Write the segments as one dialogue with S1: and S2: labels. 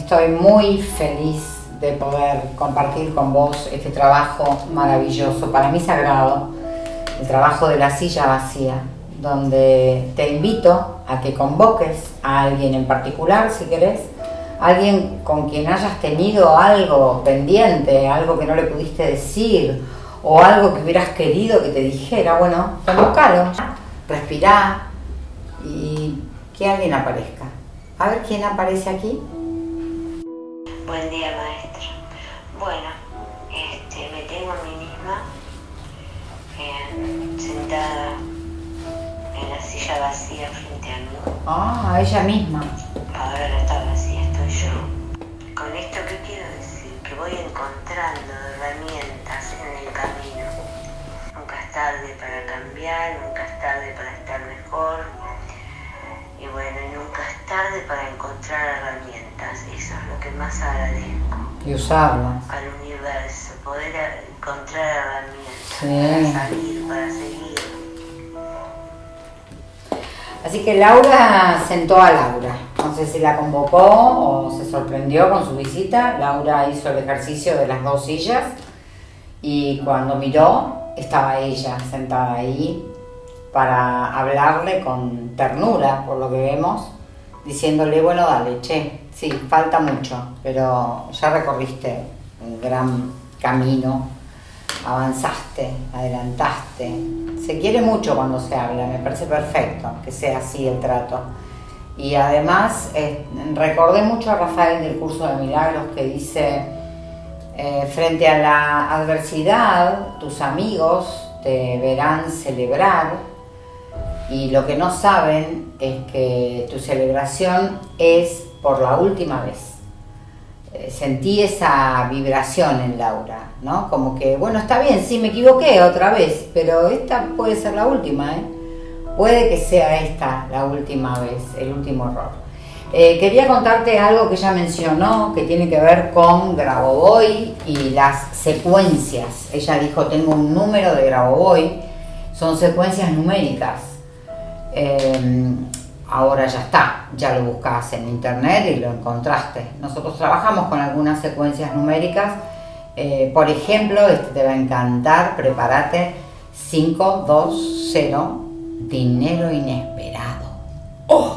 S1: Estoy muy feliz de poder compartir con vos este trabajo maravilloso, para mí sagrado, el trabajo de la silla vacía, donde te invito a que convoques a alguien en particular, si querés, alguien con quien hayas tenido algo pendiente, algo que no le pudiste decir, o algo que hubieras querido que te dijera, bueno, convocalo, respirá y que alguien aparezca. A ver quién aparece aquí.
S2: Buen día, maestra. Bueno, este, me tengo a mí misma eh, sentada en la silla vacía frente a mí.
S1: Ah, ella misma.
S2: Ahora no está vacía, estoy yo. Con esto, ¿qué quiero decir? Que voy encontrando herramientas en el camino. Nunca es tarde para cambiar, nunca es tarde para estar mejor. Y bueno, nunca es tarde para encontrar herramientas. Eso es lo que más agradezco
S1: Y usarlas.
S2: al universo, poder encontrar herramientas
S1: Sí.
S2: para salir, para seguir.
S1: Así que Laura sentó a Laura. No sé si la convocó o se sorprendió con su visita. Laura hizo el ejercicio de las dos sillas y cuando miró estaba ella sentada ahí para hablarle con ternura, por lo que vemos, diciéndole, bueno, dale, che, sí, falta mucho, pero ya recorriste un gran camino, avanzaste, adelantaste. Se quiere mucho cuando se habla, me parece perfecto que sea así el trato. Y además eh, recordé mucho a Rafael del curso de milagros que dice, eh, frente a la adversidad, tus amigos te verán celebrar y lo que no saben es que tu celebración es por la última vez. Eh, Sentí esa vibración en Laura, ¿no? Como que, bueno, está bien, sí, me equivoqué otra vez, pero esta puede ser la última, ¿eh? Puede que sea esta la última vez, el último error. Eh, quería contarte algo que ella mencionó que tiene que ver con Grabovoi y las secuencias. Ella dijo, tengo un número de Grabovoi, son secuencias numéricas. Eh, ahora ya está, ya lo buscas en internet y lo encontraste. Nosotros trabajamos con algunas secuencias numéricas. Eh, por ejemplo, este te va a encantar, prepárate. 520, dinero inesperado. ¡Oh!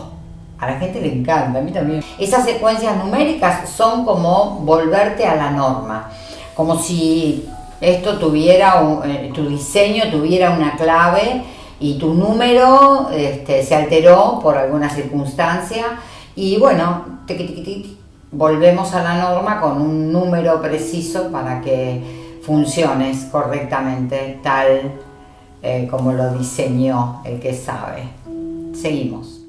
S1: A la gente le encanta, a mí también. Esas secuencias numéricas son como volverte a la norma, como si esto tuviera, eh, tu diseño tuviera una clave y tu número este, se alteró por alguna circunstancia y bueno, tiqui, tiqui, tiqui, volvemos a la norma con un número preciso para que funciones correctamente tal eh, como lo diseñó el que sabe. Seguimos.